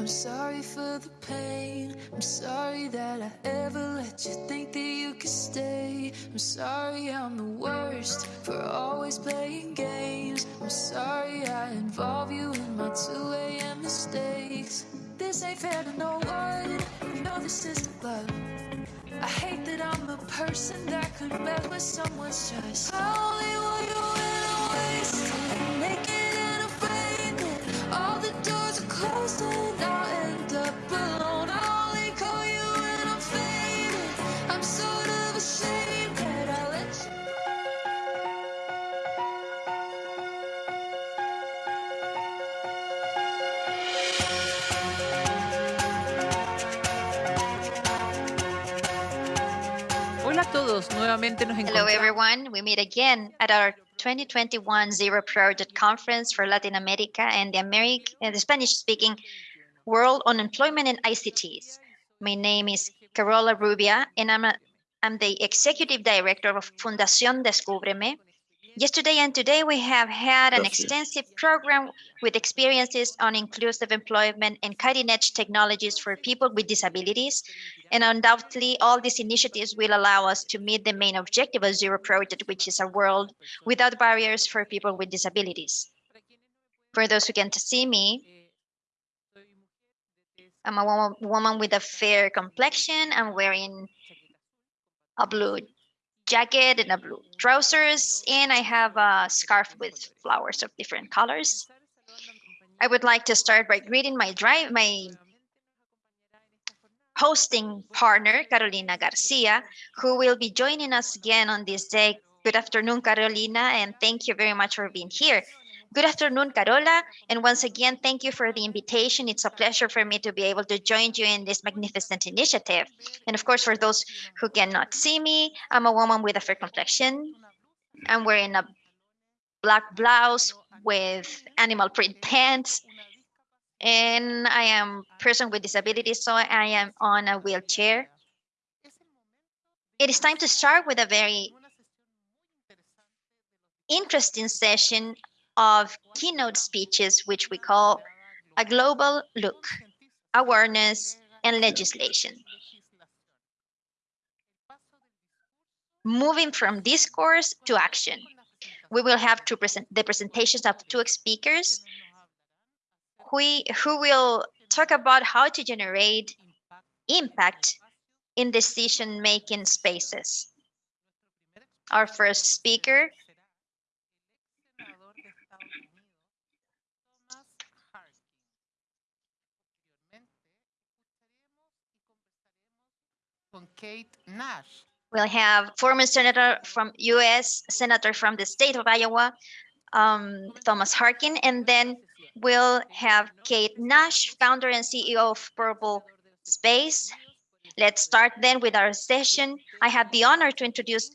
I'm sorry for the pain. I'm sorry that I ever let you think that you could stay. I'm sorry I'm the worst for always playing games. I'm sorry I involve you in my 2 a.m. mistakes. This ain't fair to no one. You know this isn't love. I hate that I'm the person that could mess with someone's trust. Todos, nuevamente nos Hello, everyone. We meet again at our 2021 Zero Project Conference for Latin America and the American and the Spanish-speaking world on employment and ICTs. My name is Carola Rubia, and I'm, a, I'm the executive director of Fundación Descúbreme. Yesterday and today, we have had an extensive program with experiences on inclusive employment and cutting-edge technologies for people with disabilities. And undoubtedly, all these initiatives will allow us to meet the main objective of Zero Project, which is a world without barriers for people with disabilities. For those who can't see me, I'm a woman, woman with a fair complexion. I'm wearing a blue jacket and a blue trousers, and I have a scarf with flowers of different colors. I would like to start by greeting my drive, my hosting partner, Carolina Garcia, who will be joining us again on this day. Good afternoon, Carolina, and thank you very much for being here. Good afternoon, Carola, and once again, thank you for the invitation. It's a pleasure for me to be able to join you in this magnificent initiative. And of course, for those who cannot see me, I'm a woman with a fair complexion. I'm wearing a black blouse with animal print pants, and I am a person with disabilities, so I am on a wheelchair. It is time to start with a very interesting session of keynote speeches, which we call a global look, awareness, and legislation. Moving from discourse to action. We will have to present the presentations of two speakers who, who will talk about how to generate impact in decision-making spaces. Our first speaker Kate Nash. We'll have former senator from U.S. senator from the state of Iowa, um, Thomas Harkin, and then we'll have Kate Nash, founder and CEO of Purple Space. Let's start then with our session. I have the honor to introduce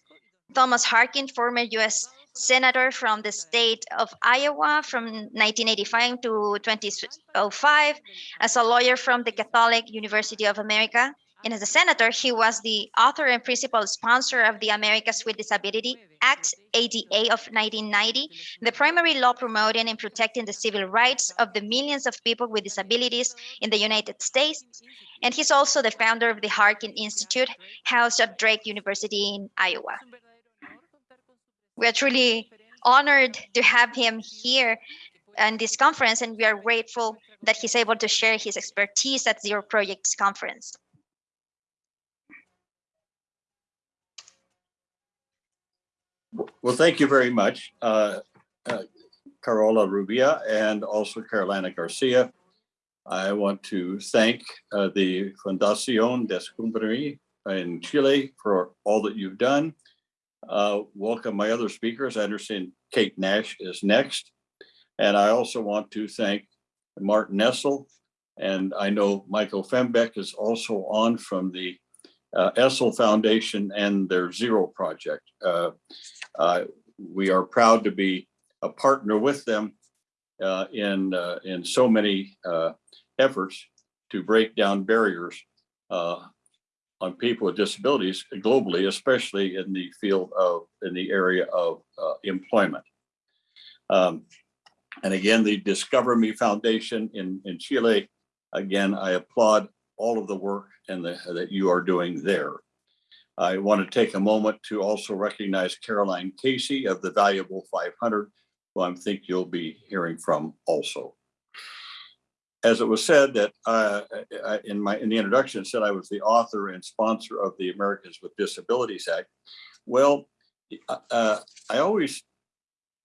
Thomas Harkin, former U.S. senator from the state of Iowa from 1985 to 2005, as a lawyer from the Catholic University of America. And as a senator, he was the author and principal sponsor of the Americas with Disability Act, ADA of 1990, the primary law promoting and protecting the civil rights of the millions of people with disabilities in the United States. And he's also the founder of the Harkin Institute, housed at Drake University in Iowa. We are truly honored to have him here in this conference, and we are grateful that he's able to share his expertise at Zero Projects Conference. Well, thank you very much, uh, uh, Carola Rubia and also Carolina Garcia. I want to thank uh, the Fundación Descubrir in Chile for all that you've done. Uh, welcome my other speakers. I understand Kate Nash is next. And I also want to thank Martin Essl. And I know Michael Fembeck is also on from the uh, Essl Foundation and their Zero Project. Uh, uh, we are proud to be a partner with them uh, in uh, in so many uh, efforts to break down barriers on people with disabilities globally, especially in the field of in the area of employment. Um, And again, the Discover Me Foundation in, in Chile, again, I applaud all of the work and the, that you are doing there. I want to take a moment to also recognize Caroline Casey of the Valuable 500, who I think you'll be hearing from also. As it was said that uh, in my, in the introduction, said I was the author and sponsor of the Americans with Disabilities Act. Well, uh, uh, I always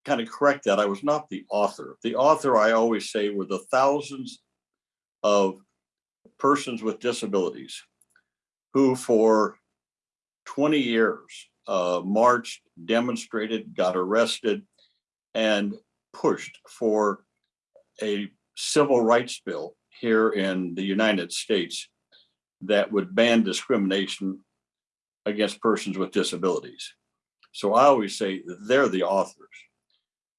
kind of correct that. I was not the author. The author, I always say, were the thousands of persons with disabilities who for 20 years uh, marched, demonstrated, got arrested, and pushed for a civil rights bill here in the United States that would ban discrimination against persons with disabilities. So I always say they're the authors.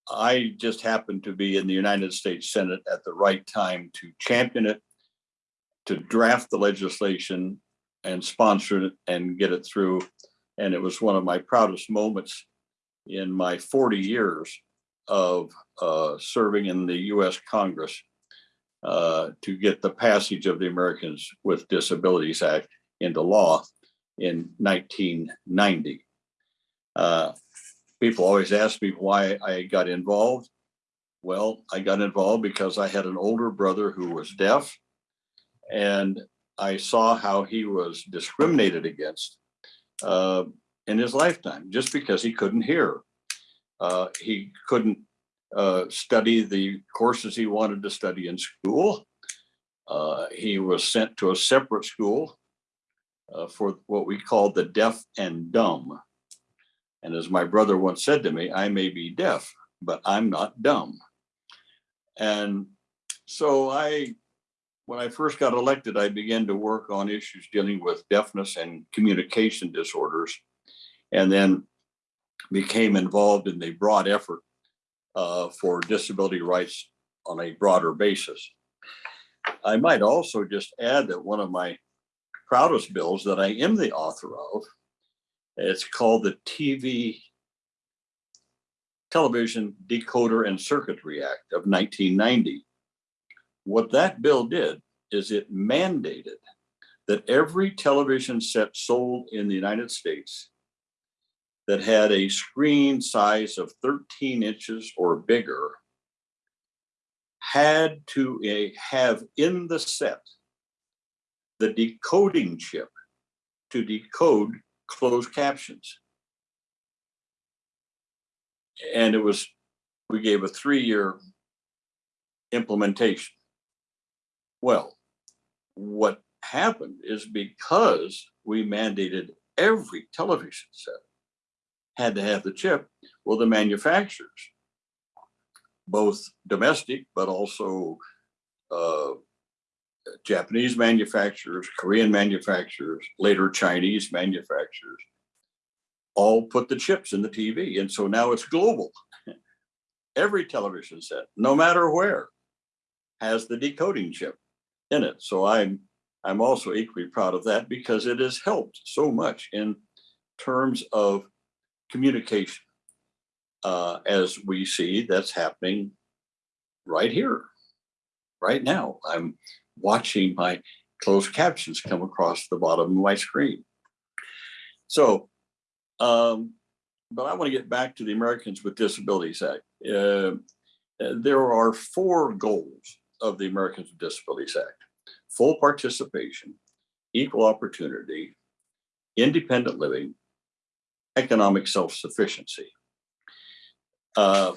I just happened to be in the United States Senate at the right time to champion it, to draft the legislation and sponsor it and get it through. And it was one of my proudest moments in my 40 years of uh, serving in the US Congress uh, to get the passage of the Americans with Disabilities Act into law in 1990. Uh, people always ask me why I got involved. Well, I got involved because I had an older brother who was deaf, and I saw how he was discriminated against uh, in his lifetime just because he couldn't hear. Uh, he couldn't uh, study the courses he wanted to study in school. Uh, he was sent to a separate school uh, for what we called the deaf and dumb. And as my brother once said to me, I may be deaf, but I'm not dumb. And so I, when I first got elected, I began to work on issues dealing with deafness and communication disorders. And then became involved in the broad effort uh, for disability rights on a broader basis. I might also just add that one of my proudest bills that I am the author of it's called the TV Television Decoder and Circuitry Act of 1990. What that bill did is it mandated that every television set sold in the United States that had a screen size of 13 inches or bigger had to uh, have in the set the decoding chip to decode closed captions. And it was, we gave a three-year implementation. Well, what happened is because we mandated every television set had to have the chip, well, the manufacturers, both domestic, but also uh, Japanese manufacturers, Korean manufacturers, later Chinese manufacturers, all put the chips in the TV. And so now it's global. Every television set, no matter where, has the decoding chip in it. So I'm I'm also equally proud of that because it has helped so much in terms of communication. Uh, as we see that's happening right here, right now. I'm watching my closed captions come across the bottom of my screen. So, um, but I want to get back to the Americans with Disabilities Act. Uh, there are four goals of the Americans with Disabilities Act. Full participation, equal opportunity, independent living, economic self-sufficiency. Uh,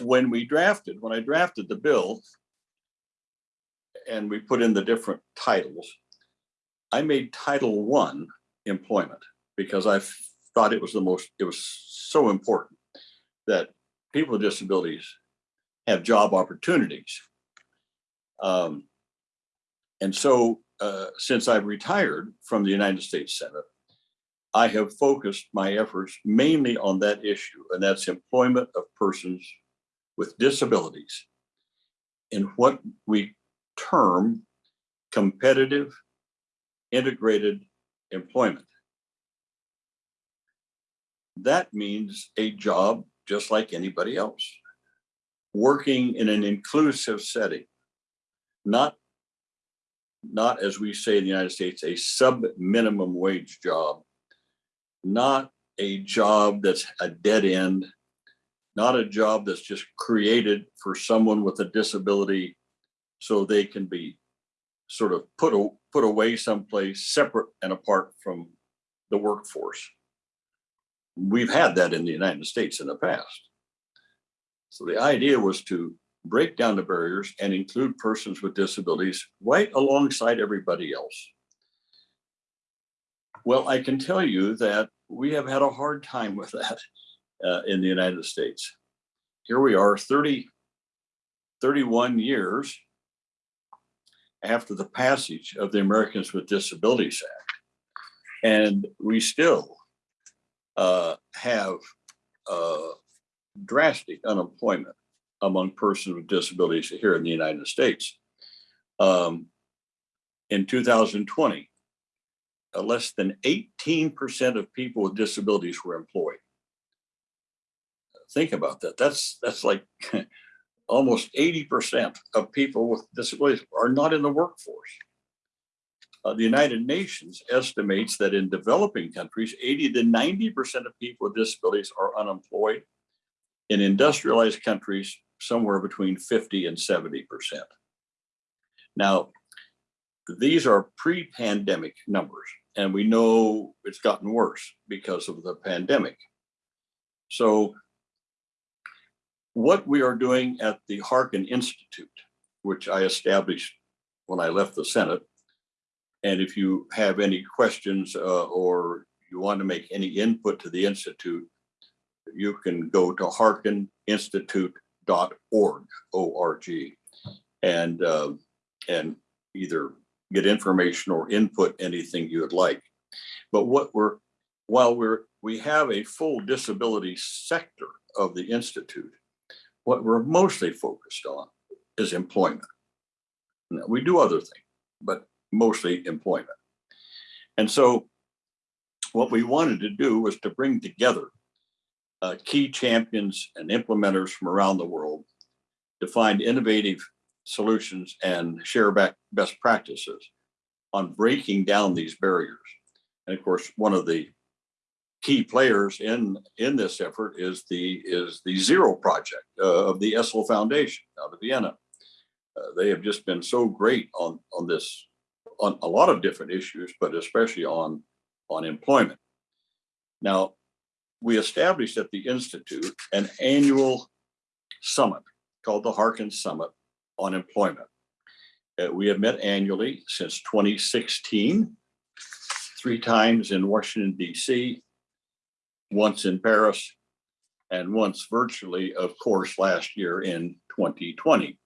when we drafted, when I drafted the bill, and we put in the different titles, I made Title One employment because I thought it was the most, it was so important that people with disabilities have job opportunities. Um, and so uh, since I've retired from the United States Senate, I have focused my efforts mainly on that issue, and that's employment of persons with disabilities in what we term competitive integrated employment. That means a job just like anybody else. working in an inclusive setting, not not as we say in the United States, a sub minimum wage job, not a job that's a dead end, not a job that's just created for someone with a disability so they can be sort of put, put away someplace separate and apart from the workforce. We've had that in the United States in the past. So the idea was to break down the barriers and include persons with disabilities right alongside everybody else. Well, I can tell you that we have had a hard time with that uh, in the United States. Here we are 30, 31 years after the passage of the Americans with Disabilities Act. And we still uh, have uh, drastic unemployment among persons with disabilities here in the United States. Um, in 2020, uh, less than 18% of people with disabilities were employed. Think about that. That's that's like almost 80% of people with disabilities are not in the workforce. Uh, the United Nations estimates that in developing countries, 80 to 90% of people with disabilities are unemployed. In industrialized countries, somewhere between 50 and 70%. Now, these are pre-pandemic numbers, and we know it's gotten worse because of the pandemic. So what we are doing at the Harkin Institute, which I established when I left the Senate, and if you have any questions uh, or you want to make any input to the Institute, you can go to harkininstitute.org, O-R-G, and, uh, and either get information or input anything you would like. But what we're, while we're, we have a full disability sector of the Institute, what we're mostly focused on is employment. Now, we do other things, but mostly employment. And so what we wanted to do was to bring together uh, key champions and implementers from around the world to find innovative solutions and share back best practices on breaking down these barriers. And of course, one of the key players in in this effort is the is the Zero Project uh, of the Essl Foundation out of Vienna. Uh, they have just been so great on on this on a lot of different issues, but especially on on employment. Now, we established at the Institute an annual summit called the Harkin Summit on Employment. Uh, we have met annually since 2016, three times in Washington, DC, once in Paris, and once virtually, of course, last year in 2020.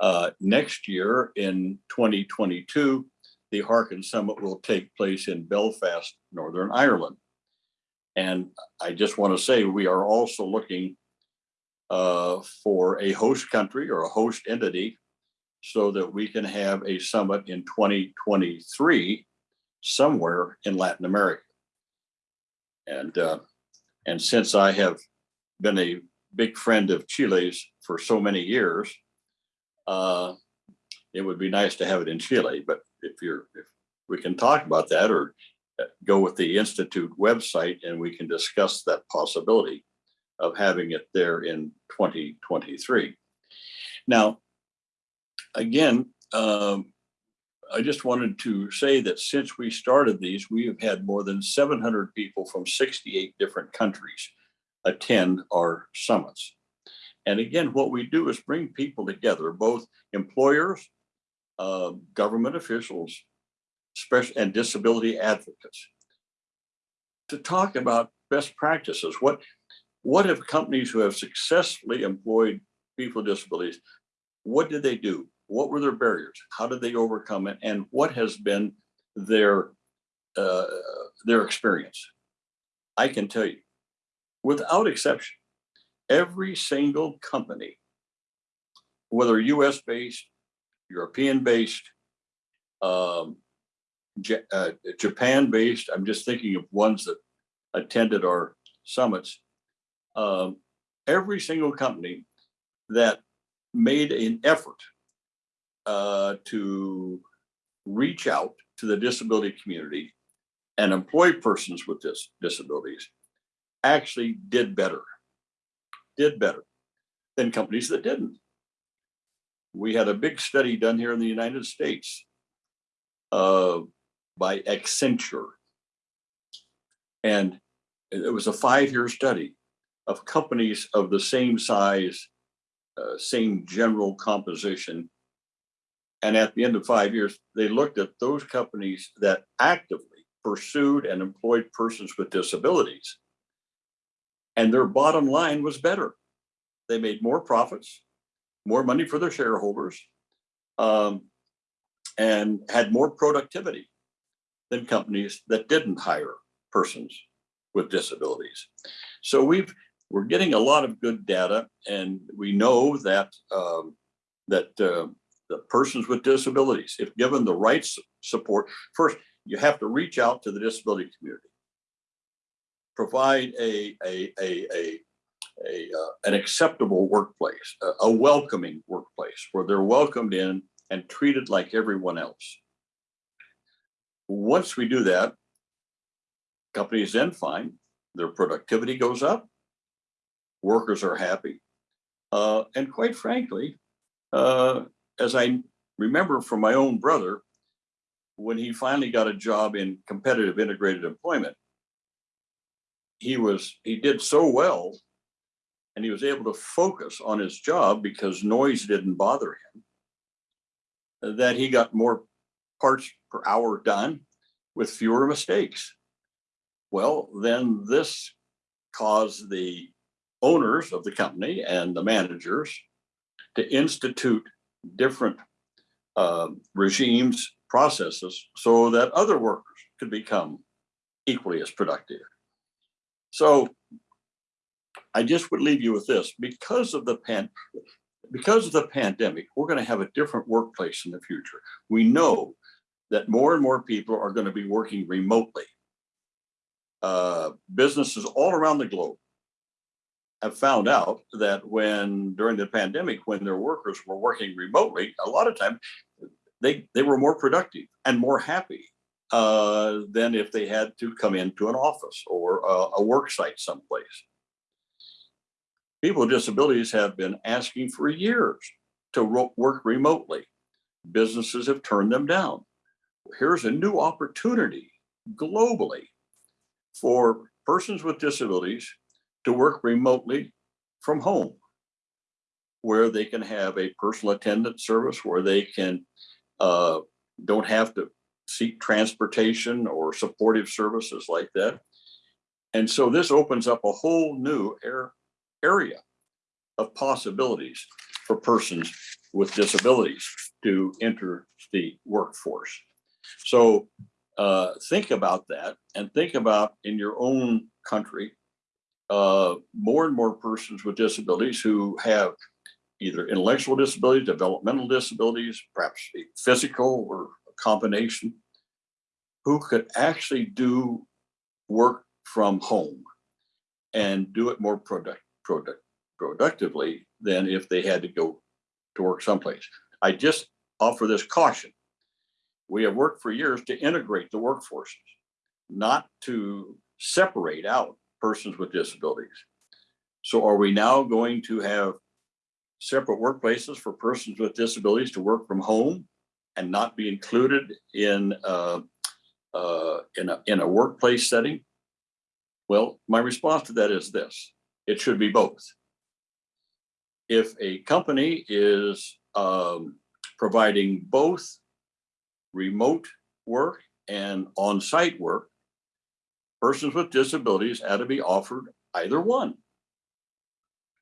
Uh, next year in 2022, the Harkin Summit will take place in Belfast, Northern Ireland. And I just want to say we are also looking uh, for a host country or a host entity so that we can have a summit in 2023 somewhere in Latin America. And uh, and since I have been a big friend of Chile's for so many years, uh, it would be nice to have it in Chile. But if you're if we can talk about that or go with the Institute website and we can discuss that possibility of having it there in 2023. Now, again, um, I just wanted to say that since we started these, we have had more than 700 people from 68 different countries attend our summits. And again, what we do is bring people together, both employers, uh, government officials, special and disability advocates, to talk about best practices. What what have companies who have successfully employed people with disabilities? What did they do? What were their barriers? How did they overcome it? And what has been their uh, their experience? I can tell you, without exception, every single company, whether US based, European based, um, uh, Japan based, I'm just thinking of ones that attended our summits. Um, every single company that made an effort uh, to reach out to the disability community and employ persons with dis- disabilities actually did better, did better than companies that didn't. We had a big study done here in the United States uh, by Accenture. And it was a five-year study of companies of the same size, uh, same general composition. And at the end of five years, they looked at those companies that actively pursued and employed persons with disabilities. And their bottom line was better. They made more profits, more money for their shareholders, um, and had more productivity than companies that didn't hire persons with disabilities. So we've we're getting a lot of good data, and we know that um, that uh, the persons with disabilities, if given the right support, first you have to reach out to the disability community, provide a a a a, a uh, an acceptable workplace, a, a welcoming workplace where they're welcomed in and treated like everyone else. Once we do that, companies then find their productivity goes up, workers are happy, uh, and quite frankly, uh, as I remember from my own brother, when he finally got a job in competitive integrated employment, he was he did so well, and he was able to focus on his job because noise didn't bother him. That he got more parts per hour done with fewer mistakes. Well, then this caused the owners of the company and the managers to institute different um, regimes, processes, so that other workers could become equally as productive. So I just would leave you with this because of the pan, because of the pandemic, we're going to have a different workplace in the future. We know that more and more people are going to be working remotely. Uh, businesses all around the globe have found out that when during the pandemic, when their workers were working remotely, a lot of times they they were more productive and more happy uh, than if they had to come into an office or a, a work site someplace. People with disabilities have been asking for years to work remotely. Businesses have turned them down. Here's a new opportunity globally for persons with disabilities to work remotely from home, where they can have a personal attendant service, where they can uh, don't have to seek transportation or supportive services like that. And so this opens up a whole new air, area of possibilities for persons with disabilities to enter the workforce. So uh, think about that and think about in your own country, uh, more and more persons with disabilities who have either intellectual disabilities, developmental disabilities, perhaps physical or a combination, who could actually do work from home and do it more product, product, productively than if they had to go to work someplace. I just offer this caution. We have worked for years to integrate the workforces, not to separate out persons with disabilities. So are we now going to have separate workplaces for persons with disabilities to work from home and not be included in uh, uh, in a in a workplace setting? Well, my response to that is this: it should be both. If a company is um, providing both remote work and on-site work, persons with disabilities ought to be offered either one.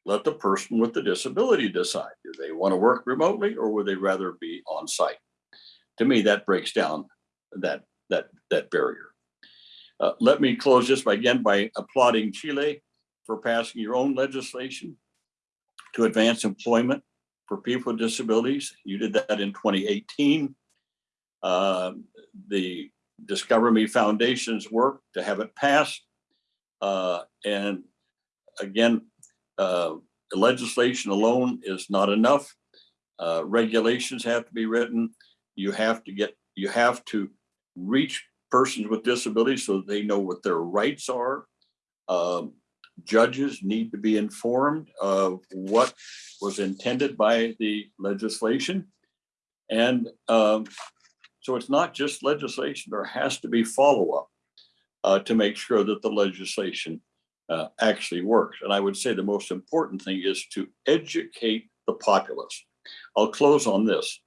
Let the person with the disability decide, do they want to work remotely or would they rather be on site? To me, that breaks down that, that, that barrier. Uh, let me close this by again by applauding Chile for passing your own legislation to advance employment for people with disabilities. You did that in 2018. Um, the Discover Me Foundation's work to have it passed. Uh, and again, uh, legislation alone is not enough. Uh, regulations have to be written. You have to get, you have to reach persons with disabilities so they know what their rights are. Um, judges need to be informed of what was intended by the legislation. And um, so it's not just legislation, there has to be follow-up uh, to make sure that the legislation uh, actually works. And I would say the most important thing is to educate the populace. I'll close on this.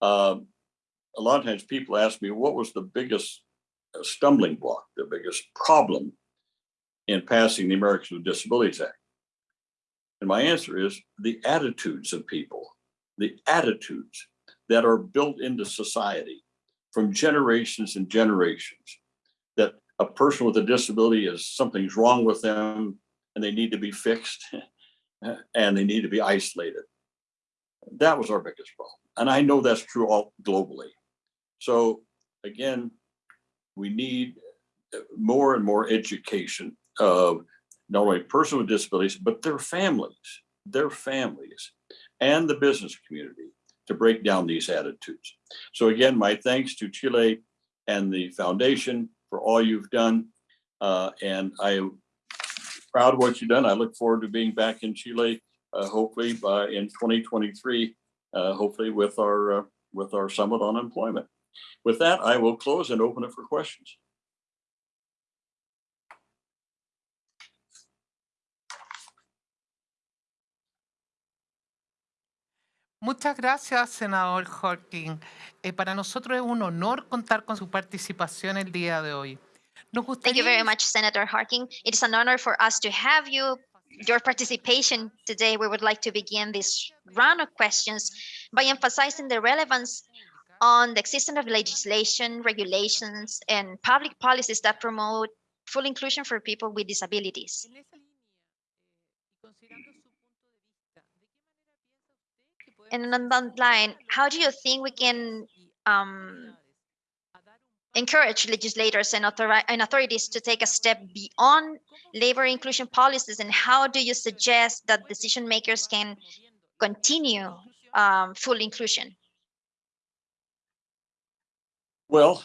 Um, a lot of times people ask me, what was the biggest uh, stumbling block, the biggest problem in passing the Americans with Disabilities Act? And my answer is the attitudes of people, the attitudes that are built into society from generations and generations. That a person with a disability is something's wrong with them and they need to be fixed and they need to be isolated. That was our biggest problem. And I know that's true all globally. So again, we need more and more education of not only persons with disabilities, but their families, their families, and the business community to break down these attitudes. So again, my thanks to Chile and the foundation for all you've done. Uh, and I am proud of what you've done. I look forward to being back in Chile, uh, hopefully by in 2023, uh, hopefully with our uh, with our summit on employment. With that, I will close and open it for questions. Muchas gracias, senador Harkin. Eh, para nosotros es un honor contar con su participación el día de hoy. Nos Thank you very much, Senator Harkin. It is an honor for us to have you, your participation today. We would like to begin this round of questions by emphasizing the relevance on the existence of legislation, regulations, and public policies that promote full inclusion for people with disabilities. And on that line, how do you think we can um, encourage legislators and, and authorities to take a step beyond labor inclusion policies? And how do you suggest that decision makers can continue um, full inclusion? Well,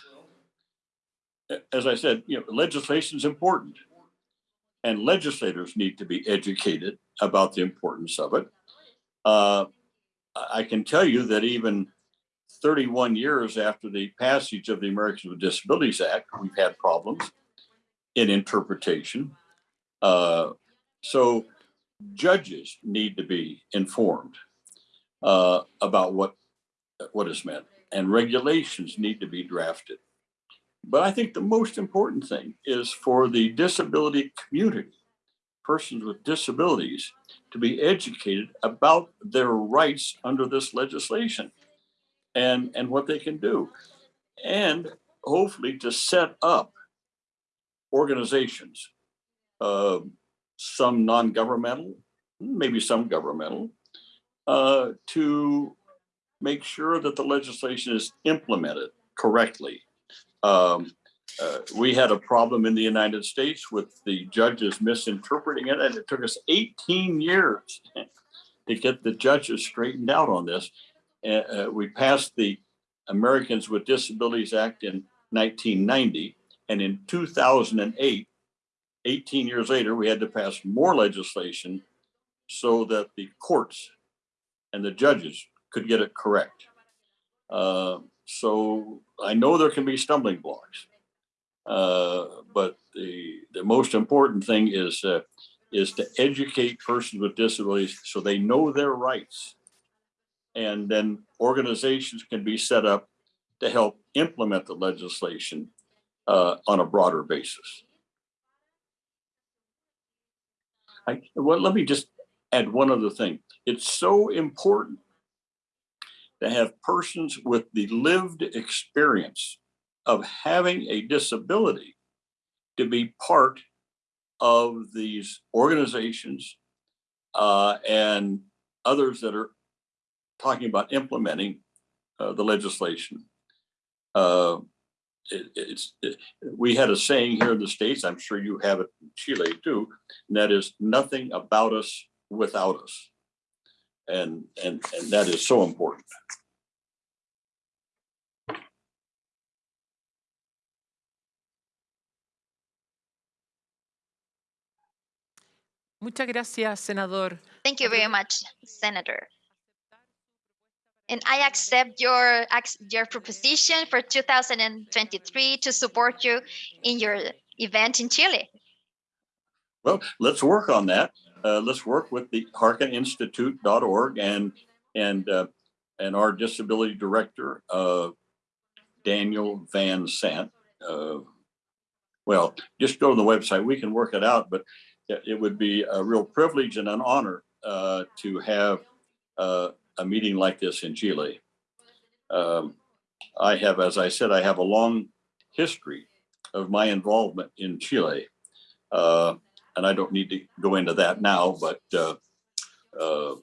as I said, you know, legislation is important. And legislators need to be educated about the importance of it. Uh, I can tell you that even 31 years after the passage of the Americans with Disabilities Act, we've had problems in interpretation. Uh, So judges need to be informed uh, about what, what is meant and regulations need to be drafted. But I think the most important thing is for the disability community, persons with disabilities, to be educated about their rights under this legislation and, and what they can do. And hopefully to set up organizations, uh, some non-governmental, maybe some governmental, uh, to make sure that the legislation is implemented correctly. Um, uh, we had a problem in the United States with the judges misinterpreting it, and it took us 18 years to get the judges straightened out on this. Uh, uh, we passed the Americans with Disabilities Act in 1990, and in 2008, 18 years later, we had to pass more legislation so that the courts and the judges could get it correct. Uh, so I know there can be stumbling blocks. Uh, but the, the most important thing is, uh, is to educate persons with disabilities so they know their rights. And then organizations can be set up to help implement the legislation uh, on a broader basis. I, well, let me just add one other thing. It's so important to have persons with the lived experience of having a disability to be part of these organizations uh, and others that are talking about implementing uh, the legislation. Uh, it- it's, it- we had a saying here in the States, I'm sure you have it in Chile too, and that is nothing about us without us. And, and, and that is so important. Muchas gracias, senador. Thank you very much, Senator. And I accept your, your proposition for 2023 to support you in your event in Chile. Well, let's work on that. Uh, let's work with the harkininstitute.org and, and, uh, and our disability director, uh, Daniel Van Sant. Uh, well, just go to the website. We can work it out, but it, would be a real privilege and an honor, uh, to have, uh, a meeting like this in Chile. Um, I have, as I said, I have a long history of my involvement in Chile. Uh, and I don't need to go into that now, but uh, uh,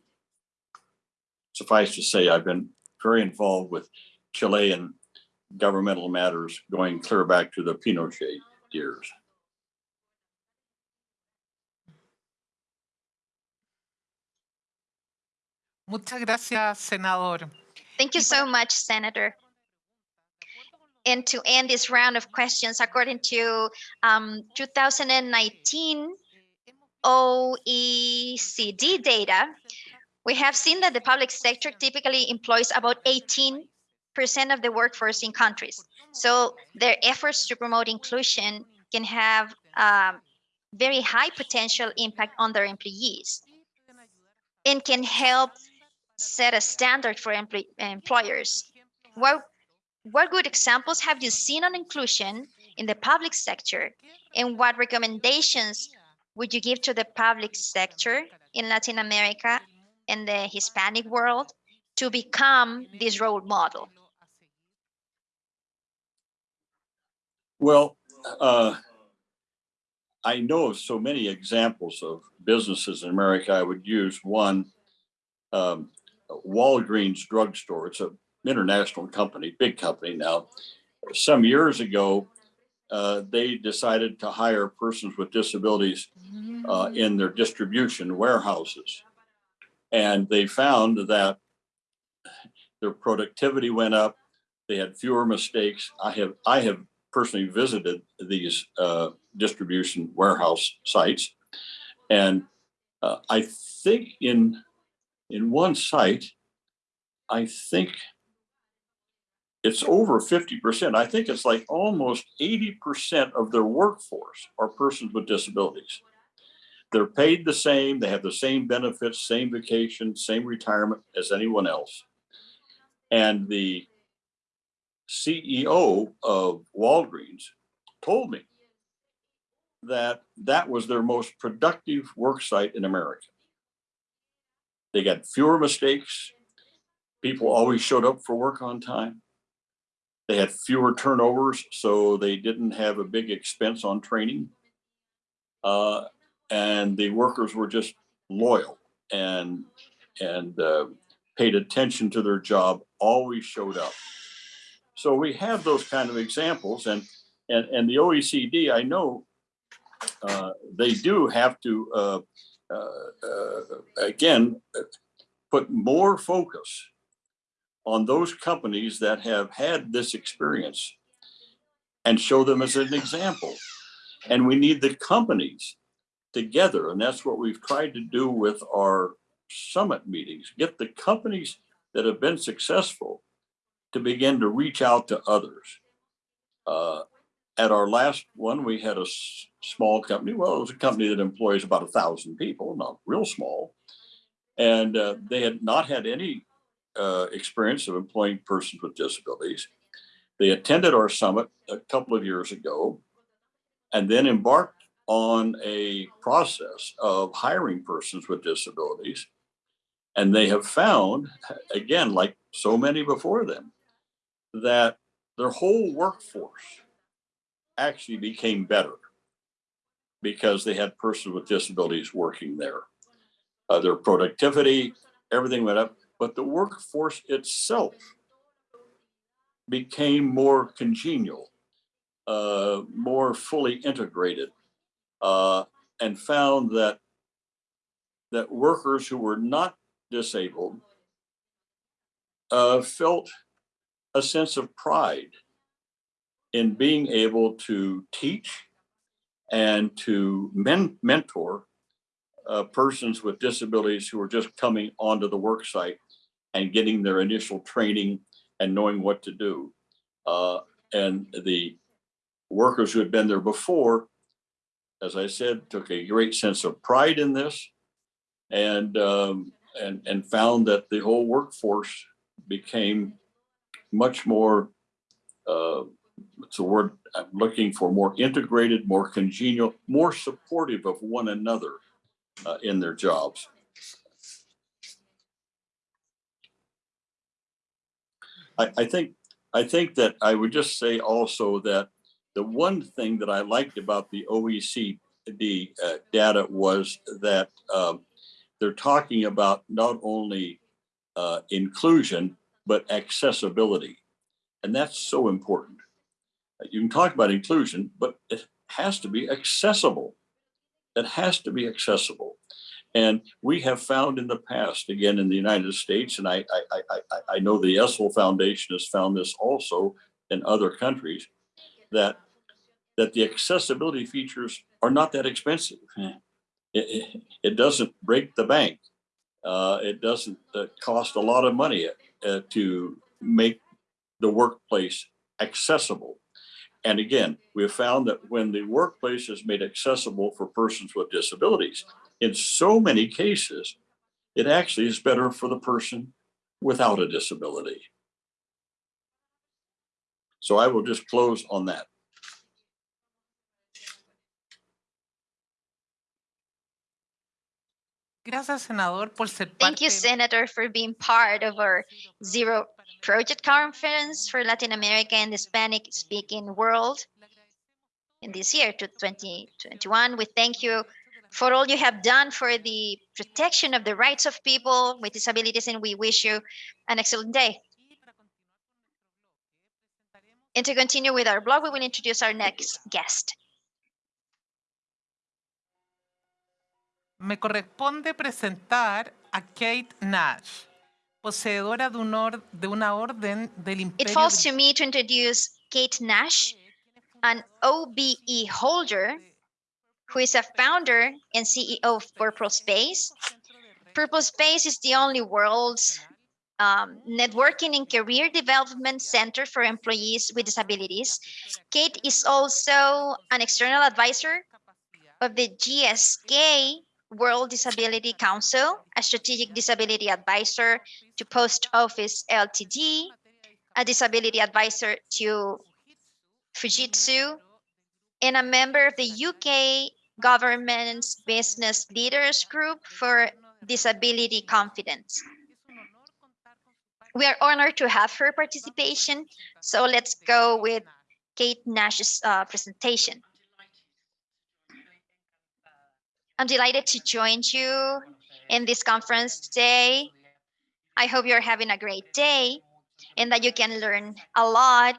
suffice to say, I've been very involved with Chilean governmental matters going clear back to the Pinochet years. Muchas gracias, senador. Thank you so much, Senator. And to end this round of questions, according to um, 2019 OECD data, we have seen that the public sector typically employs about 18% of the workforce in countries. So their efforts to promote inclusion can have um, very high potential impact on their employees and can help set a standard for employ- employers. What, what good examples have you seen on inclusion in the public sector? And what recommendations would you give to the public sector in Latin America and the Hispanic world to become this role model? Well, uh, I know of so many examples of businesses in America. I would use one um, Walgreens drugstore. It's an international company, big company now. Some years ago, uh, they decided to hire persons with disabilities uh, in their distribution warehouses. And they found that their productivity went up. They had fewer mistakes. I have I have personally visited these uh, distribution warehouse sites, and uh, I think in in one site, I think it's over 50%. I think it's like almost 80% of their workforce are persons with disabilities. They're paid the same, they have the same benefits, same vacation, same retirement as anyone else. And the CEO of Walgreens told me that that was their most productive work site in America. They got fewer mistakes. People always showed up for work on time. They had fewer turnovers, so they didn't have a big expense on training. Uh, and the workers were just loyal and and uh, paid attention to their job. Always showed up. So we have those kind of examples, and and and the OECD, I know uh, they do have to uh, again uh, put more focus on those companies that have had this experience and show them as an example. And we need the companies together, and that's what we've tried to do with our summit meetings. Get the companies that have been successful to begin to reach out to others. Uh, at our last one, we had a small company. Well, it was a company that employs about a thousand people, not real small. And uh, they had not had any uh, experience of employing persons with disabilities. They attended our summit a couple of years ago and then embarked on a process of hiring persons with disabilities. And they have found, again, like so many before them, that their whole workforce actually became better because they had persons with disabilities working there. Uh, their productivity, everything went up, but the workforce itself became more congenial, uh, more fully integrated, uh, and found that that workers who were not disabled uh, felt a sense of pride in being able to teach and to men- mentor uh, persons with disabilities who are just coming onto the work site and getting their initial training and knowing what to do. Uh, and the workers who had been there before, as I said, took a great sense of pride in this and um, and and found that the whole workforce became much more uh, what's the word I'm looking for more integrated, more congenial, more supportive of one another uh, in their jobs. I, I think I think that I would just say also that the one thing that I liked about the OECD uh, data was that um, they're talking about not only uh, inclusion but accessibility, and that's so important. You can talk about inclusion, but it has to be accessible. It has to be accessible. And we have found in the past, again in the United States, and I, I, I, I know the Essl Foundation has found this also in other countries, that that the accessibility features are not that expensive. It, it, doesn't break the bank. Uh, it doesn't uh, cost a lot of money uh, to make the workplace accessible. And again, we have found that when the workplace is made accessible for persons with disabilities, in so many cases, it actually is better for the person without a disability. So I will just close on that. Gracias, senador, por ser Thank you, Senator, for being part of our Zero Project Conference for Latin America and the Hispanic speaking world in this year to 2021. We thank you for all you have done for the protection of the rights of people with disabilities, and we wish you an excellent day. And to continue with our blog, we will introduce our next guest. Me corresponde presentar a Kate Nash, poseedora de, un or- de una orden del It falls to me to introduce Kate Nash, an OBE holder who is a founder and CEO of Purple Space. Purple Space is the only world's um, networking and career development center for employees with disabilities. Kate is also an external advisor of the GSK World Disability Council, a strategic disability advisor to Post Office Ltd, a disability advisor to Fujitsu, and a member of the UK government's Business Leaders Group for Disability Confidence. We are honored to have her participation, so let's go with Kate Nash's uh, presentation. I'm delighted to join you in this conference today. I hope you're having a great day and that you can learn a lot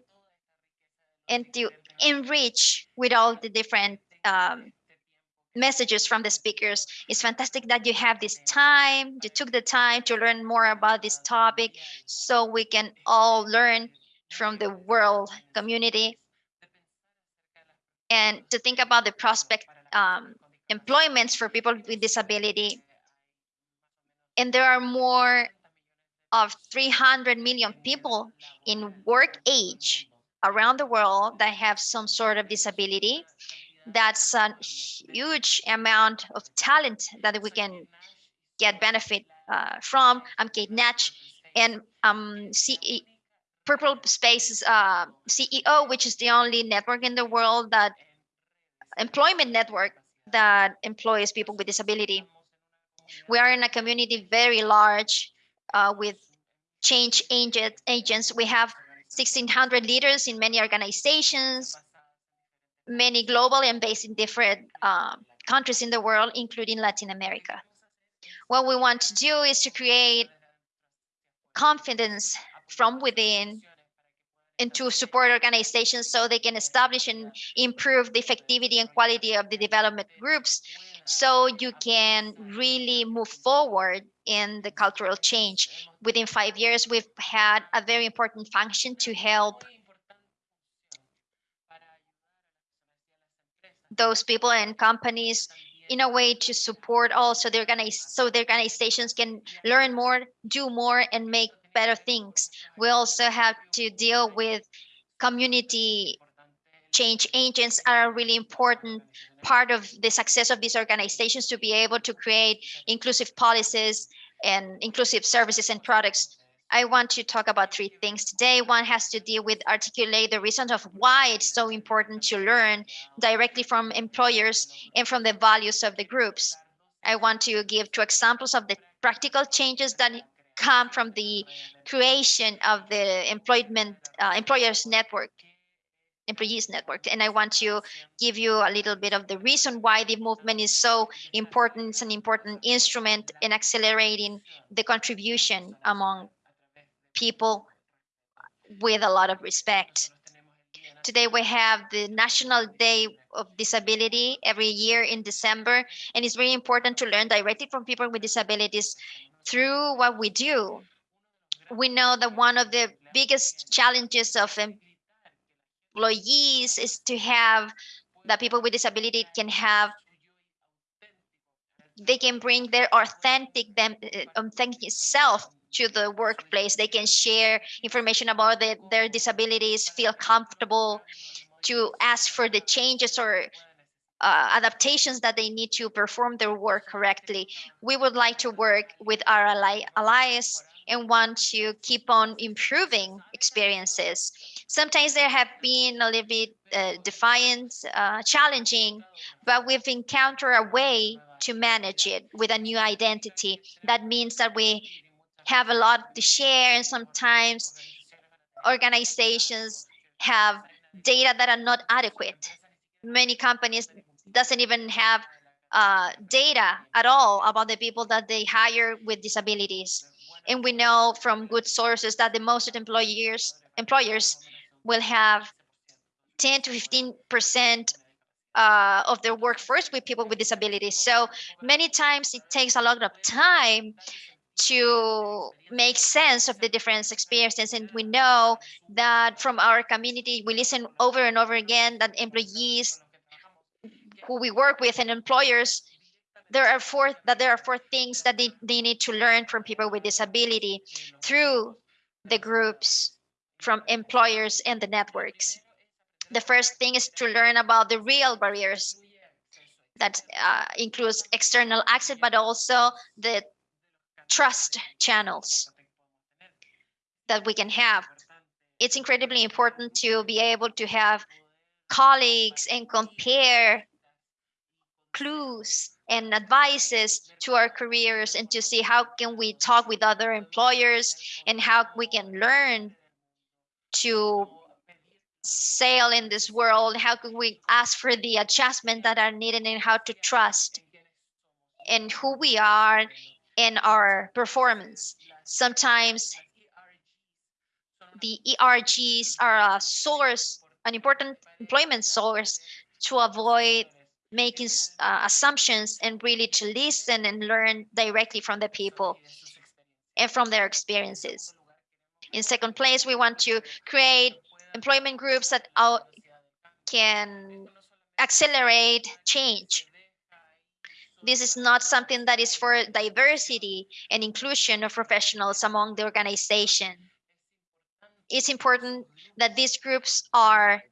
and to enrich with all the different um, messages from the speakers. It's fantastic that you have this time, you took the time to learn more about this topic so we can all learn from the world community and to think about the prospect um, employments for people with disability. And there are more of 300 million people in work age around the world that have some sort of disability. That's a huge amount of talent that we can get benefit uh, from. I'm Kate Nash, and um, CE, Purple Space's uh, CEO, which is the only network in the world that employment network that employs people with disability. We are in a community very large uh, with change agent, agents. We have 1,600 leaders in many organizations, many global and based in different um, countries in the world, including Latin America. What we want to do is to create confidence from within and to support organizations so they can establish and improve the effectivity and quality of the development groups so you can really move forward in the cultural change. Within five years, we've had a very important function to help those people and companies in a way to support also the organiz so the organizations can learn more, do more, and make better things. We also have to deal with community change agents are a really important part of the success of these organizations to be able to create inclusive policies and inclusive services and products. I want to talk about three things today. One has to deal with articulate the reasons of why it's so important to learn directly from employers and from the values of the groups. I want to give two examples of the practical changes that come from the creation of the employment uh, employers network employees network. And i want to give you a little bit of the reason why the movement is so important. It's an important instrument in accelerating the contribution among people with a lot of respect. Today we have the national day of disability every year in december and it's very important to learn directly from people with disabilities through what we do. We know that one of the biggest challenges of employees is to have that people with disability can have they can bring their authentic them uh, authentic self to the workplace. They can share information about the, their disabilities feel comfortable to ask for the changes or uh, adaptations that they need to perform their work correctly we would like to work with our ally, allies and want to keep on improving experiences. Sometimes there have been a little bit uh, defiant, uh, challenging, but we've encountered a way to manage it with a new identity. That means that we have a lot to share and sometimes organizations have data that are not adequate. Many companies doesn't even have uh, data at all about the people that they hire with disabilities. And we know from good sources that the most employers employers will have 10 to 15 percent uh, of their workforce with people with disabilities. So many times it takes a lot of time to make sense of the different experiences. And we know that from our community, we listen over and over again that employees who we work with and employers there are four that there are four things that they, they need to learn from people with disability through the groups from employers and the networks. The first thing is to learn about the real barriers that uh, includes external access but also the trust channels that we can have. It's incredibly important to be able to have colleagues and compare clues and advices to our careers and to see how can we talk with other employers and how we can learn to sail in this world how can we ask for the adjustment that are needed and how to trust in who we are and our performance. Sometimes the ergs are a source an important employment source to avoid making uh, assumptions and really to listen and learn directly from the people and from their experiences. In second place, we want to create employment groups that can accelerate change. This is not something that is for diversity and inclusion of professionals among the organization. It's important that these groups are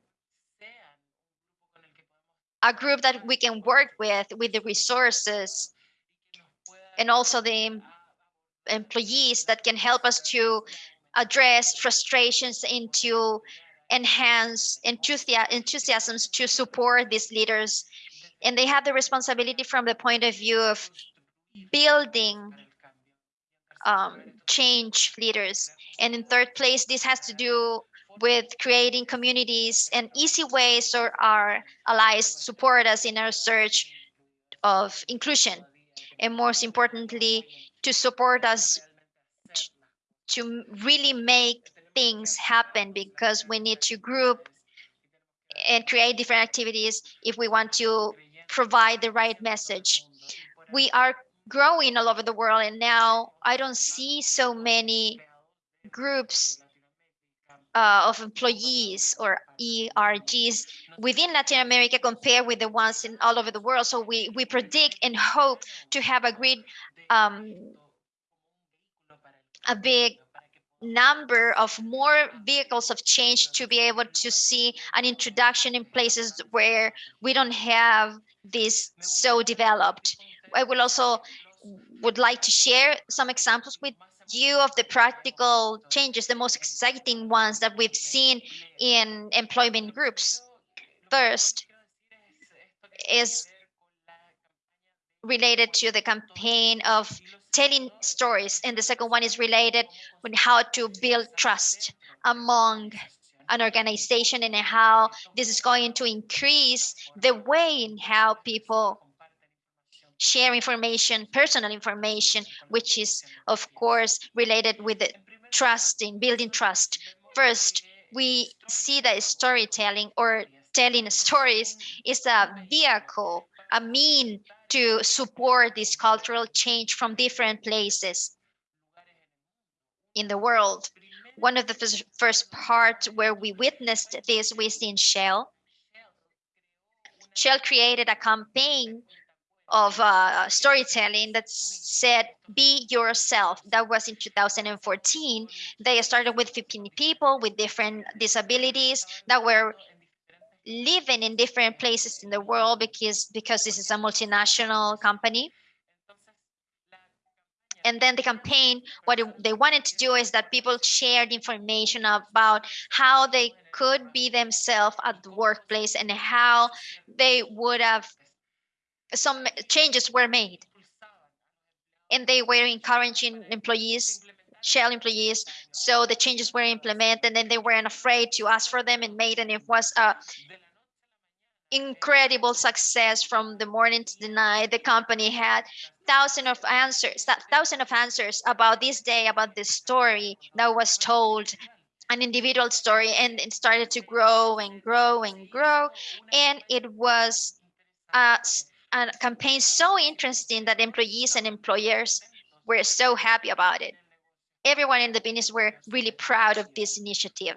a group that we can work with with the resources and also the employees that can help us to address frustrations and to enhance enthusiasms to support these leaders. And they have the responsibility from the point of view of building um, change leaders. And in third place this has to do with creating communities and easy ways so our allies support us in our search of inclusion and most importantly to support us to really make things happen because we need to group and create different activities if we want to provide the right message. We are growing all over the world and now I don't see so many groups uh, of employees or ERGs within Latin America compared with the ones in all over the world. So we, we predict and hope to have a great, um, a big number of more vehicles of change to be able to see an introduction in places where we don't have this so developed. I will also would like to share some examples with you of the practical changes, the most exciting ones that we've seen in employment groups. First is related to the campaign of telling stories, and the second one is related with how to build trust among an organization and how this is going to increase the way in how people share information, personal information, which is, of course, related with trust in building trust. First, we see that storytelling or telling stories is a vehicle, a mean to support this cultural change from different places in the world. One of the first, first parts where we witnessed this was in Shell. Shell created a campaign of uh, storytelling that said be yourself. That was in 2014 they started with 15 people with different disabilities that were living in different places in the world because because this is a multinational company. And then the campaign what they wanted to do is that people shared information about how they could be themselves at the workplace and how they would have some changes were made. And they were encouraging employees shell employees so the changes were implemented and then they weren't afraid to ask for them and made and it was a incredible success from the morning to the night. The company had thousands of answers that thousand of answers about this day about this story that was told an individual story and it started to grow and grow and grow. And it was uh, a campaign so interesting that employees and employers were so happy about it. Everyone in the business were really proud of this initiative.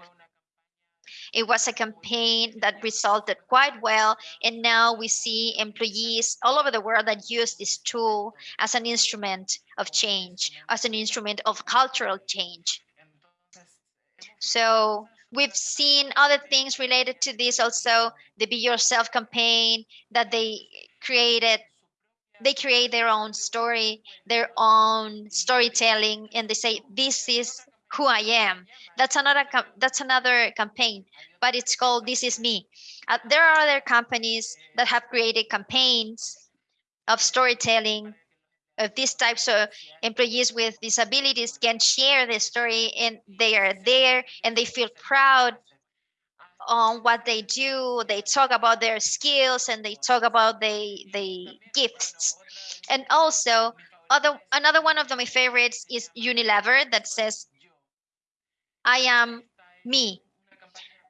It was a campaign that resulted quite well, and now we see employees all over the world that use this tool as an instrument of change, as an instrument of cultural change. So we've seen other things related to this also, the Be Yourself campaign that they created they create their own story their own storytelling and they say this is who i am. That's another that's another campaign but it's called this is me. Uh, there are other companies that have created campaigns of storytelling of these types of employees with disabilities can share their story and they are there and they feel proud on what they do. They talk about their skills and they talk about the the gifts. And also other another one of my favorites is unilever that says i am me.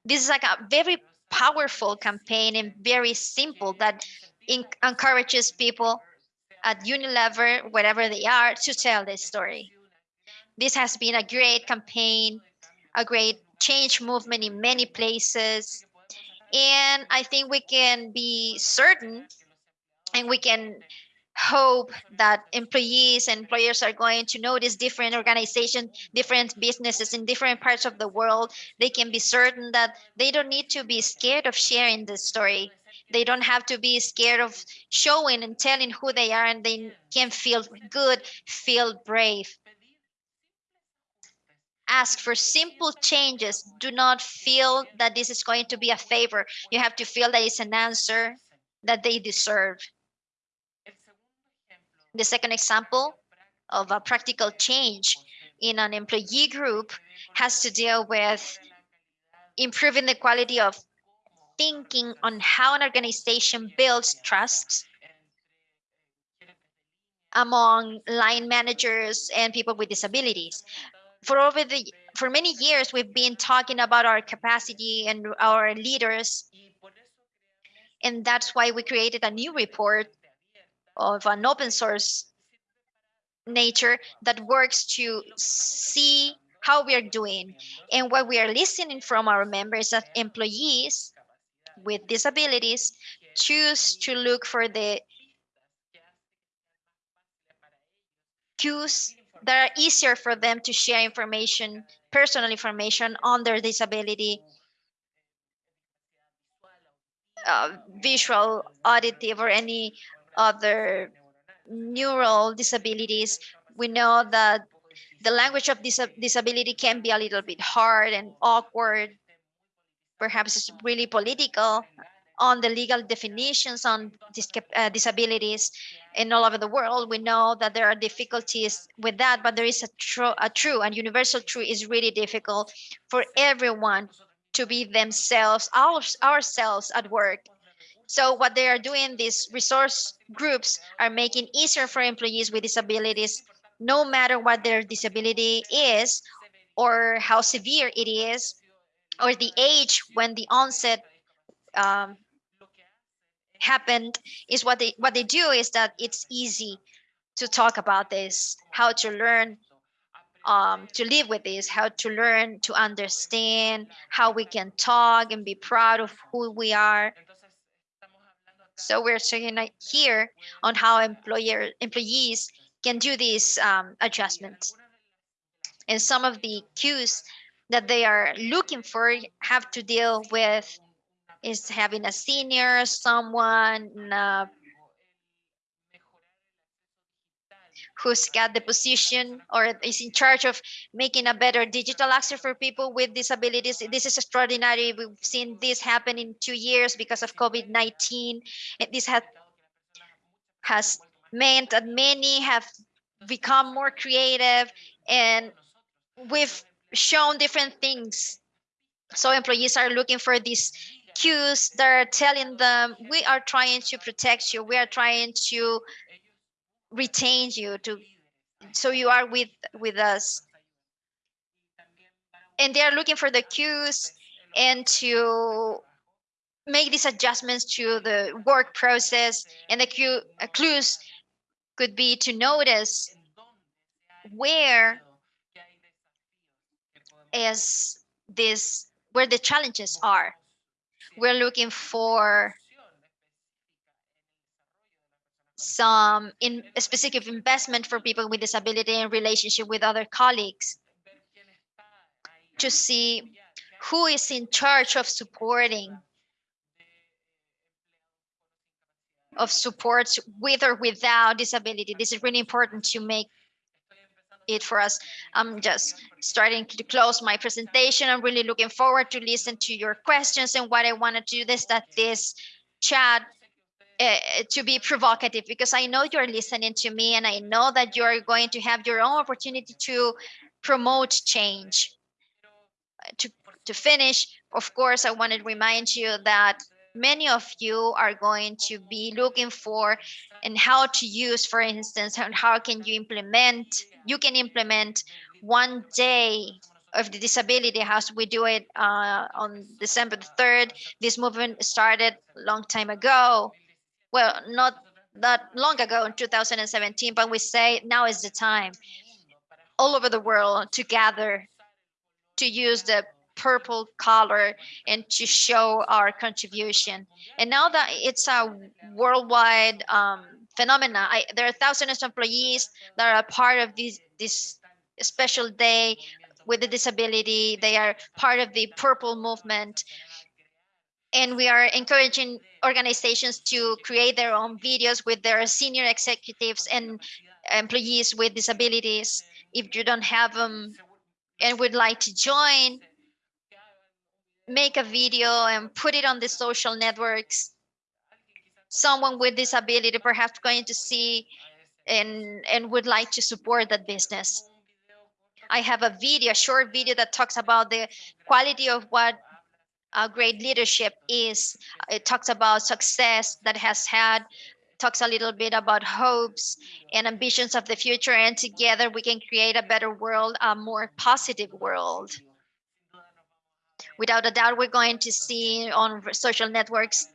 This is like a very powerful campaign and very simple that encourages people at unilever wherever they are to tell their story. This has been a great campaign a great change movement in many places. And I think we can be certain and we can hope that employees and employers are going to notice different organizations, different businesses in different parts of the world. They can be certain that they don't need to be scared of sharing this story. They don't have to be scared of showing and telling who they are, and they can feel good, feel brave ask for simple changes. Do not feel that this is going to be a favor. You have to feel that it's an answer that they deserve. The second example of a practical change in an employee group has to deal with improving the quality of thinking on how an organization builds trust among line managers and people with disabilities for over the for many years we've been talking about our capacity and our leaders. And that's why we created a new report of an open source nature that works to see how we are doing. And what we are listening from our members that employees with disabilities choose to look for the cues that are easier for them to share information, personal information on their disability, uh, visual, auditive, or any other neural disabilities. We know that the language of dis disability can be a little bit hard and awkward. Perhaps it's really political on the legal definitions on dis uh, disabilities in all over the world. We know that there are difficulties with that, but there is a true, a true and universal truth is really difficult for everyone to be themselves, our, ourselves at work. So what they are doing, these resource groups are making easier for employees with disabilities, no matter what their disability is or how severe it is, or the age when the onset um, happened is what they what they do is that it's easy to talk about this how to learn um, to live with this how to learn to understand how we can talk and be proud of who we are. So we're saying here on how employer employees can do these um, adjustments. And some of the cues that they are looking for have to deal with is having a senior, someone uh, who's got the position or is in charge of making a better digital access for people with disabilities. This is extraordinary. We've seen this happen in two years because of COVID-19. This has, has meant that many have become more creative and we've shown different things. So employees are looking for these that are telling them we are trying to protect you. We are trying to retain you to so you are with with us. And they are looking for the cues and to make these adjustments to the work process. And the cue, clues could be to notice where is this where the challenges are we're looking for some in specific investment for people with disability in relationship with other colleagues to see who is in charge of supporting of supports with or without disability. This is really important to make it for us. I'm just starting to close my presentation. I'm really looking forward to listen to your questions and what I want to do is that this chat uh, to be provocative because I know you're listening to me and I know that you're going to have your own opportunity to promote change. To, to finish, of course, I want to remind you that many of you are going to be looking for and how to use, for instance, and how can you implement, you can implement one day of the disability as we do it uh, on December the 3rd. This movement started a long time ago. Well, not that long ago in 2017, but we say now is the time all over the world to gather to use the purple color and to show our contribution. And now that it's a worldwide um, phenomena, I, there are thousands of employees that are part of this, this special day with a disability. They are part of the purple movement. And we are encouraging organizations to create their own videos with their senior executives and employees with disabilities. If you don't have them and would like to join, make a video and put it on the social networks. Someone with disability perhaps going to see and and would like to support that business. I have a video a short video that talks about the quality of what a great leadership is. It talks about success that has had talks a little bit about hopes and ambitions of the future, and together we can create a better world, a more positive world. Without a doubt, we're going to see on social networks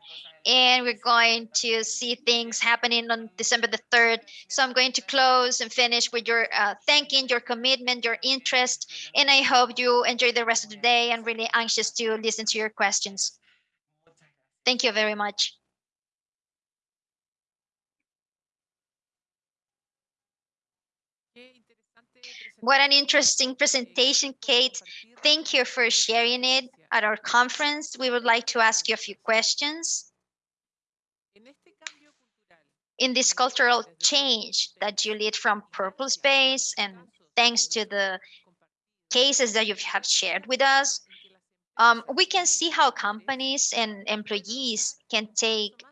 and we're going to see things happening on December the 3rd. So I'm going to close and finish with your uh, thanking, your commitment, your interest, and I hope you enjoy the rest of the day. I'm really anxious to listen to your questions. Thank you very much. What an interesting presentation, Kate. Thank you for sharing it at our conference. We would like to ask you a few questions in this cultural change that you lead from Purple Space and thanks to the cases that you have shared with us, um, we can see how companies and employees can take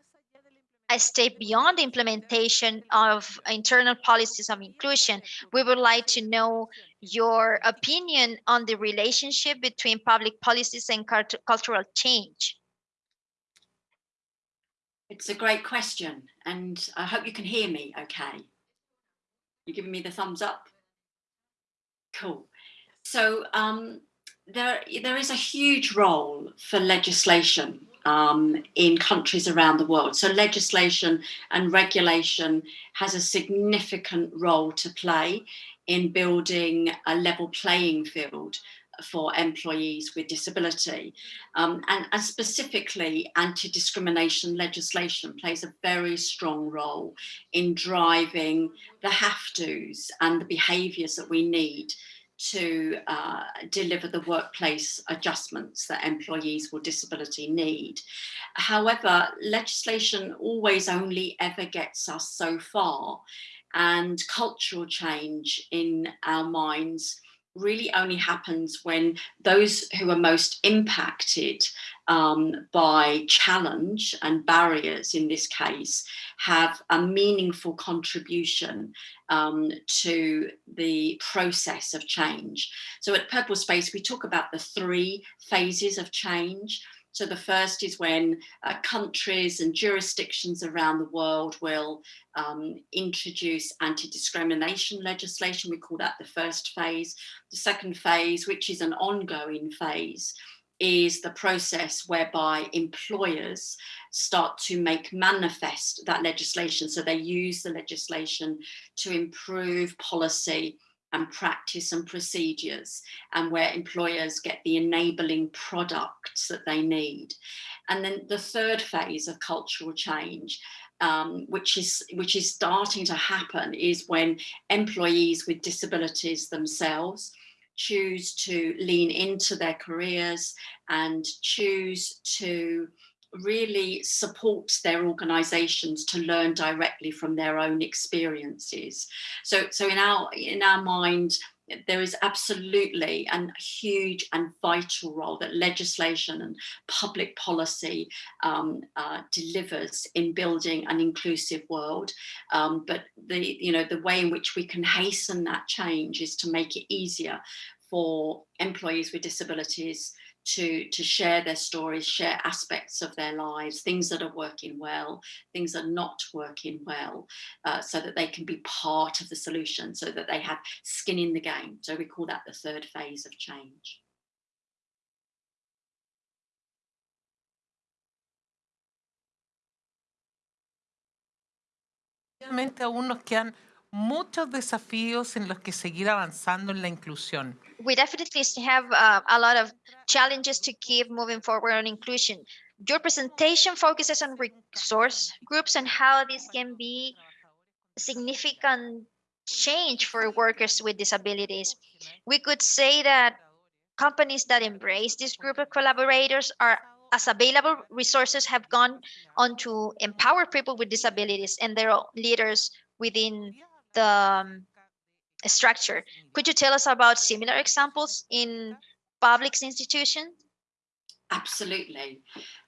a step beyond the implementation of internal policies of inclusion. We would like to know your opinion on the relationship between public policies and cult cultural change. It's a great question, and I hope you can hear me okay. You're giving me the thumbs up? Cool. So um, there, there is a huge role for legislation um, in countries around the world. So legislation and regulation has a significant role to play in building a level playing field for employees with disability. Um, and, and, specifically, anti-discrimination legislation plays a very strong role in driving the have-tos and the behaviours that we need to uh, deliver the workplace adjustments that employees with disability need. However, legislation always only ever gets us so far and cultural change in our minds really only happens when those who are most impacted um, by challenge and barriers in this case have a meaningful contribution um, to the process of change. So at Purple Space we talk about the three phases of change. So the first is when uh, countries and jurisdictions around the world will um, introduce anti-discrimination legislation. We call that the first phase. The second phase, which is an ongoing phase, is the process whereby employers start to make manifest that legislation. So they use the legislation to improve policy and practice and procedures and where employers get the enabling products that they need. And then the third phase of cultural change um, which is which is starting to happen is when employees with disabilities themselves choose to lean into their careers and choose to really support their organizations to learn directly from their own experiences so so in our in our mind there is absolutely a huge and vital role that legislation and public policy um, uh, delivers in building an inclusive world. Um, but the, you know, the way in which we can hasten that change is to make it easier for employees with disabilities to, to share their stories, share aspects of their lives, things that are working well, things that are not working well, uh, so that they can be part of the solution, so that they have skin in the game. So we call that the third phase of change. Nos quedan muchos desafíos en los que seguir avanzando en la inclusión. We definitely have uh, a lot of challenges to keep moving forward on inclusion. Your presentation focuses on resource groups and how this can be significant change for workers with disabilities. We could say that companies that embrace this group of collaborators are as available resources have gone on to empower people with disabilities and their leaders within the um, structure. Could you tell us about similar examples in public institutions? Absolutely.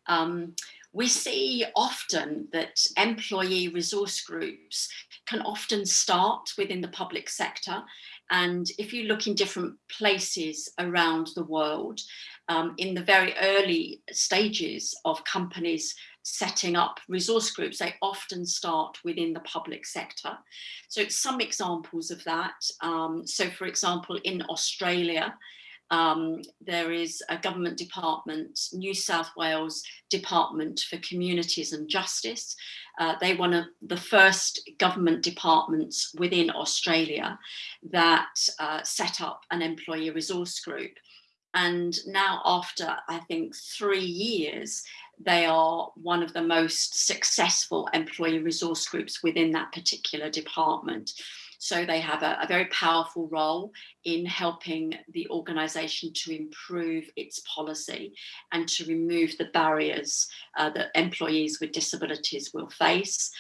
Um, we see often that employee resource groups can often start within the public sector. And if you look in different places around the world, um, in the very early stages of companies setting up resource groups, they often start within the public sector. So some examples of that. Um, so for example, in Australia, um, there is a government department, New South Wales Department for Communities and Justice. Uh, they one of the first government departments within Australia that uh, set up an employee resource group. And now after, I think, three years, they are one of the most successful employee resource groups within that particular department. So they have a, a very powerful role in helping the organisation to improve its policy and to remove the barriers uh, that employees with disabilities will face.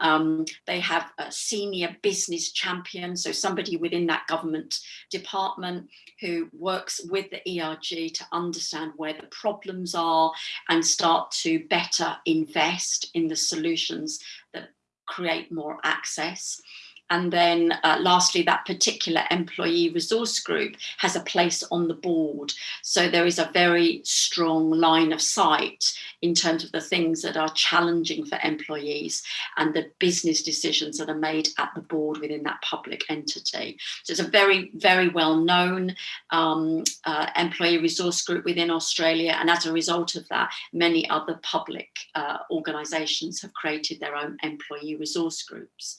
Um, they have a senior business champion, so somebody within that government department who works with the ERG to understand where the problems are and start to better invest in the solutions that create more access. And then uh, lastly, that particular employee resource group has a place on the board. So there is a very strong line of sight in terms of the things that are challenging for employees and the business decisions that are made at the board within that public entity. So it's a very, very well known um, uh, employee resource group within Australia. And as a result of that, many other public uh, organisations have created their own employee resource groups.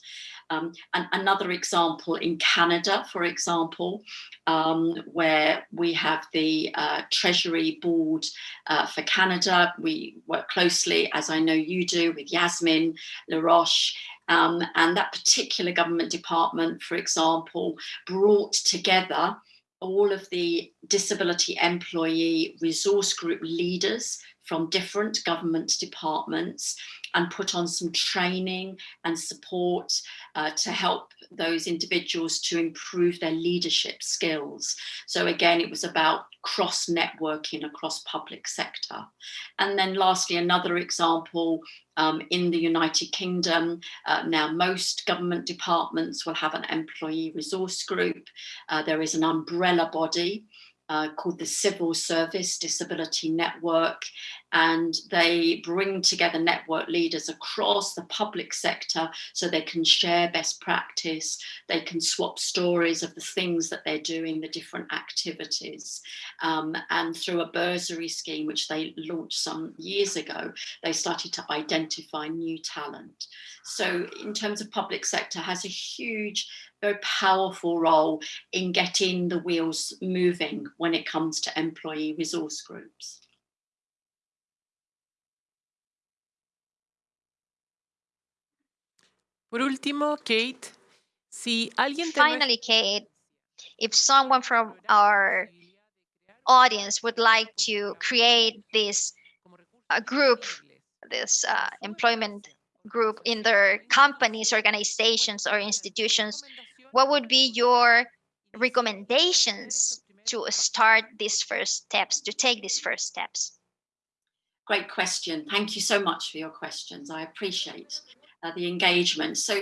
Um, and another example in Canada, for example, um, where we have the uh, Treasury Board uh, for Canada. We work closely, as I know you do, with Yazmine Laroche. Um, and that particular government department, for example, brought together all of the disability employee resource group leaders from different government departments and put on some training and support uh, to help those individuals to improve their leadership skills. So again, it was about cross networking across public sector. And then lastly, another example um, in the United Kingdom, uh, now most government departments will have an employee resource group. Uh, there is an umbrella body uh, called the Civil Service Disability Network, and they bring together network leaders across the public sector so they can share best practice, they can swap stories of the things that they're doing, the different activities. Um, and through a bursary scheme, which they launched some years ago, they started to identify new talent. So in terms of public sector has a huge very powerful role in getting the wheels moving when it comes to employee resource groups. Por último, Kate, si alguien Finally, Kate, if someone from our audience would like to create this uh, group, this uh, employment group in their companies, organizations, or institutions, what would be your recommendations to start these first steps, to take these first steps? Great question. Thank you so much for your questions. I appreciate uh, the engagement. So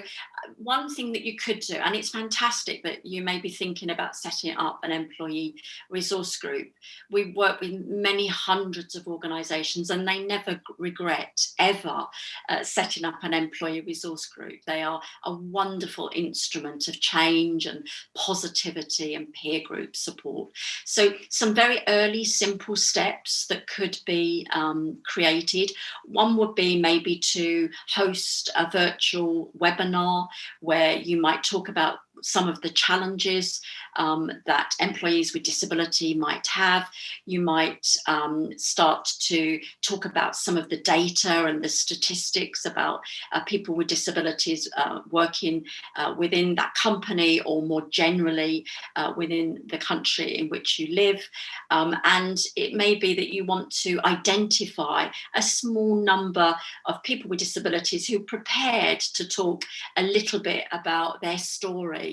one thing that you could do, and it's fantastic that you may be thinking about setting up an employee resource group. We work with many hundreds of organisations and they never regret ever uh, setting up an employee resource group. They are a wonderful instrument of change and positivity and peer group support. So some very early simple steps that could be um, created. One would be maybe to host a virtual webinar where you might talk about some of the challenges um, that employees with disability might have. You might um, start to talk about some of the data and the statistics about uh, people with disabilities uh, working uh, within that company or more generally uh, within the country in which you live. Um, and it may be that you want to identify a small number of people with disabilities who are prepared to talk a little bit about their story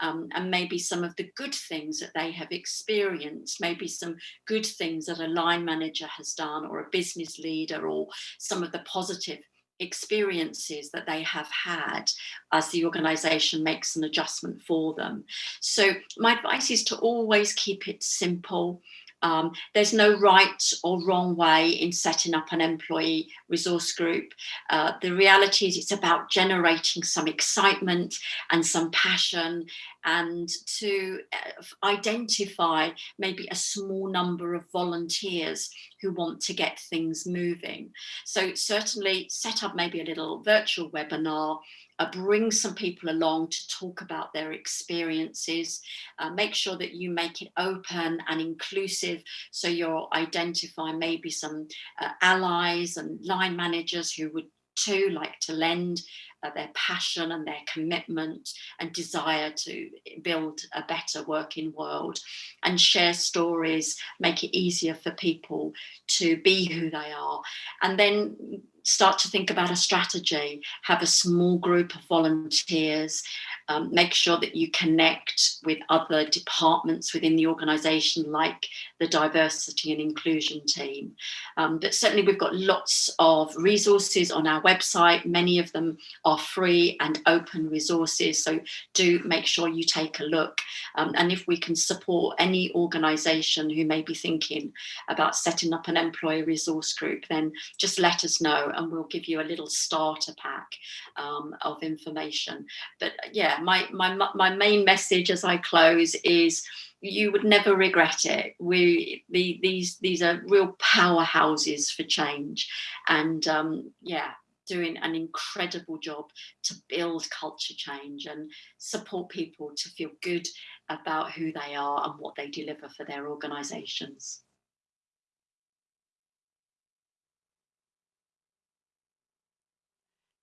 um, and maybe some of the good things that they have experienced, maybe some good things that a line manager has done or a business leader or some of the positive experiences that they have had as the organization makes an adjustment for them. So my advice is to always keep it simple Um, there's no right or wrong way in setting up an employee resource group. Uh, the reality is it's about generating some excitement and some passion and to uh, identify maybe a small number of volunteers who want to get things moving. So certainly set up maybe a little virtual webinar uh, bring some people along to talk about their experiences, uh, make sure that you make it open and inclusive so you'll identify maybe some uh, allies and line managers who would too like to lend uh, their passion and their commitment and desire to build a better working world and share stories, make it easier for people to be who they are. And then start to think about a strategy, have a small group of volunteers, um, make sure that you connect with other departments within the organisation, like the diversity and inclusion team. Um, but certainly we've got lots of resources on our website. Many of them are free and open resources. So do make sure you take a look. Um, and if we can support any organisation who may be thinking about setting up an employee resource group, then just let us know and we'll give you a little starter pack um, of information. But yeah, my, my, my main message as I close is you would never regret it. We the, these these are real powerhouses for change, and um, yeah, doing an incredible job to build culture change and support people to feel good about who they are and what they deliver for their organisations.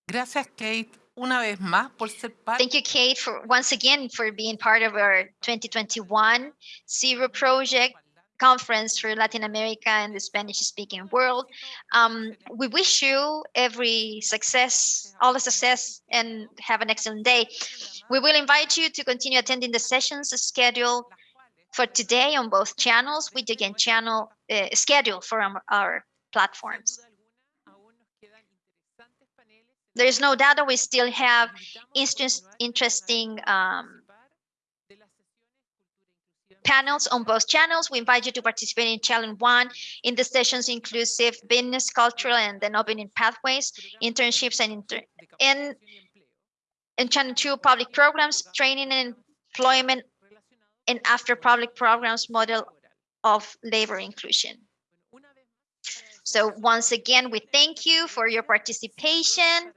Gracias, Kate, una vez más por ser parte. Thank you, Kate, for once again for being part of our 2021 Zero Project conference for Latin America and the Spanish speaking world. Um, we wish you every success, all the success, and have an excellent day. We will invite you to continue attending the sessions scheduled for today on both channels. We again channel uh, schedule for our, our platforms. There is no doubt that we still have interest, interesting um, panels on both channels. We invite you to participate in challenge one in the sessions inclusive business, cultural, and then opening pathways, internships, and inter in, in channel two, public programs, training and employment, and after public programs model of labor inclusion. So once again, we thank you for your participation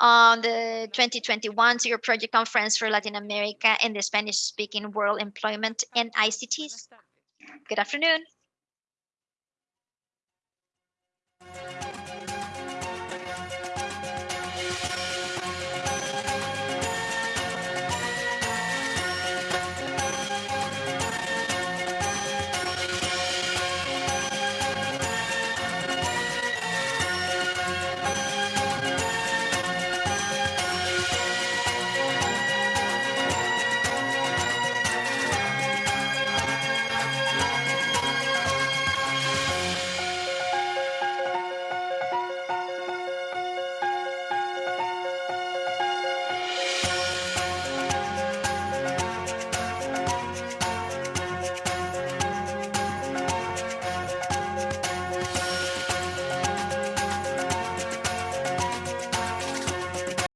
on the 2021 Zero Project Conference for Latin America and the Spanish speaking world employment and ICTs. Good afternoon.